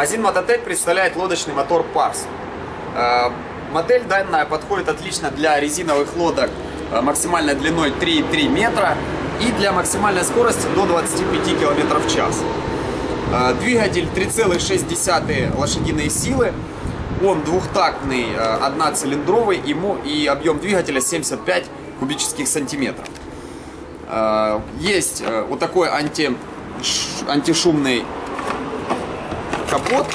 Магазин Мототек представляет лодочный мотор Pars. Э, Модель данная подходит отлично для резиновых лодок э, максимальной длиной 3,3 метра и для максимальной скорости до 25 км в час. Э, Двигатель 3,6 лошадиные силы. Он двухтактный, одноцилиндровый ему и объем двигателя 75 кубических сантиметров. Есть вот такой анти, антишумный капот,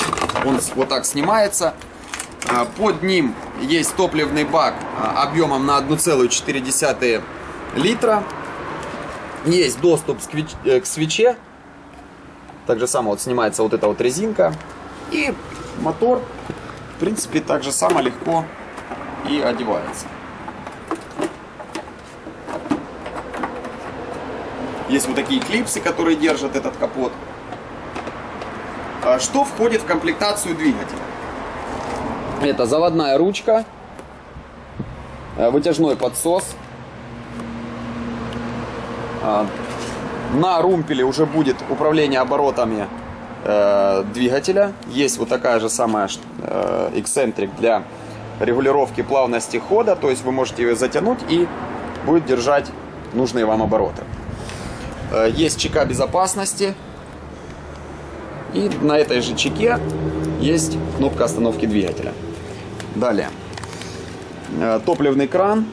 он вот так снимается. Под ним есть топливный бак объемом на 1,4 литра. Есть доступ э, к свече. Так же само вот снимается вот эта вот резинка. И мотор, в принципе, так же само легко и одевается. Есть вот такие клипсы, которые держат этот капот. А что входит в комплектацию двигателя? Это заводная ручка, э, вытяжной подсос. А, на румпеле уже будет управление оборотами э, двигателя. Есть вот такая же самая э, эксцентрик для регулировки плавности хода. То есть вы можете ее затянуть и будет держать нужные вам обороты. Есть чека безопасности. И на этой же чеке есть кнопка остановки двигателя. Далее. Э, топливный кран.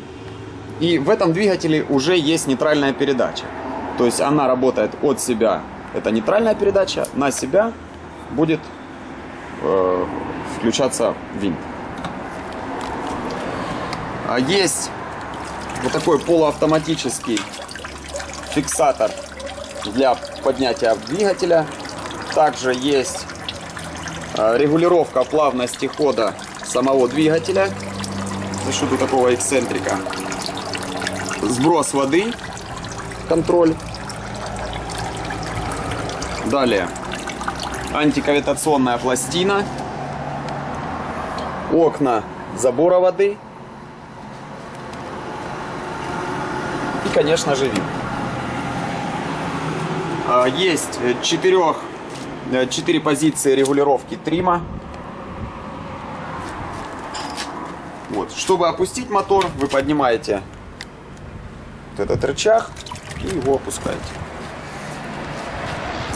И в этом двигателе уже есть нейтральная передача. То есть она работает от себя. Это нейтральная передача. На себя будет э, включаться винт. А есть вот такой полуавтоматический фиксатор для поднятия двигателя также есть э, регулировка плавности хода самого двигателя за счет такого эксцентрика. Сброс воды, контроль. Далее антикавитационная пластина, окна забора воды и, конечно же, вид. А, есть четырех 4 позиции регулировки трима. Вот. Чтобы опустить мотор, вы поднимаете вот этот рычаг и его опускаете.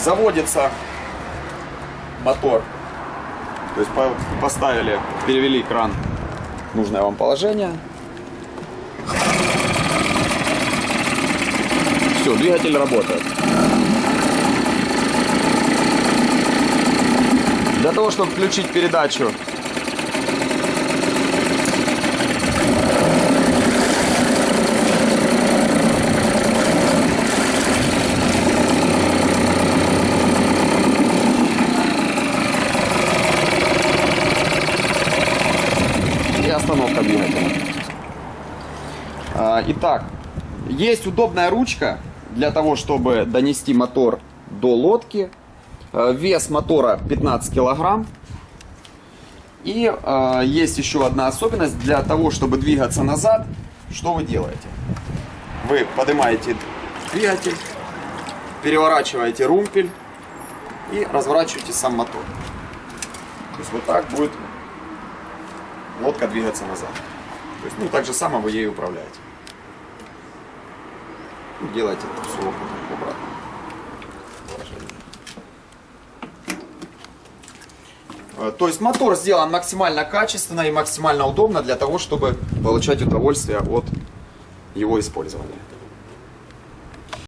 Заводится мотор. То есть поставили, перевели кран в нужное вам положение. Все, двигатель работает. Для того, чтобы включить передачу, и остановка двигателя. А, итак, есть удобная ручка для того, чтобы донести мотор до лодки вес мотора 15 килограмм. И э, есть еще одна особенность. Для того, чтобы двигаться назад, что вы делаете? Вы поднимаете двигатель, переворачиваете румпель и разворачиваете сам мотор. То есть вот так будет лодка двигаться назад. То есть, ну, так же само вы ею управляете. Делайте это все обратно. То есть мотор сделан максимально качественно и максимально удобно для того, чтобы получать удовольствие от его использования.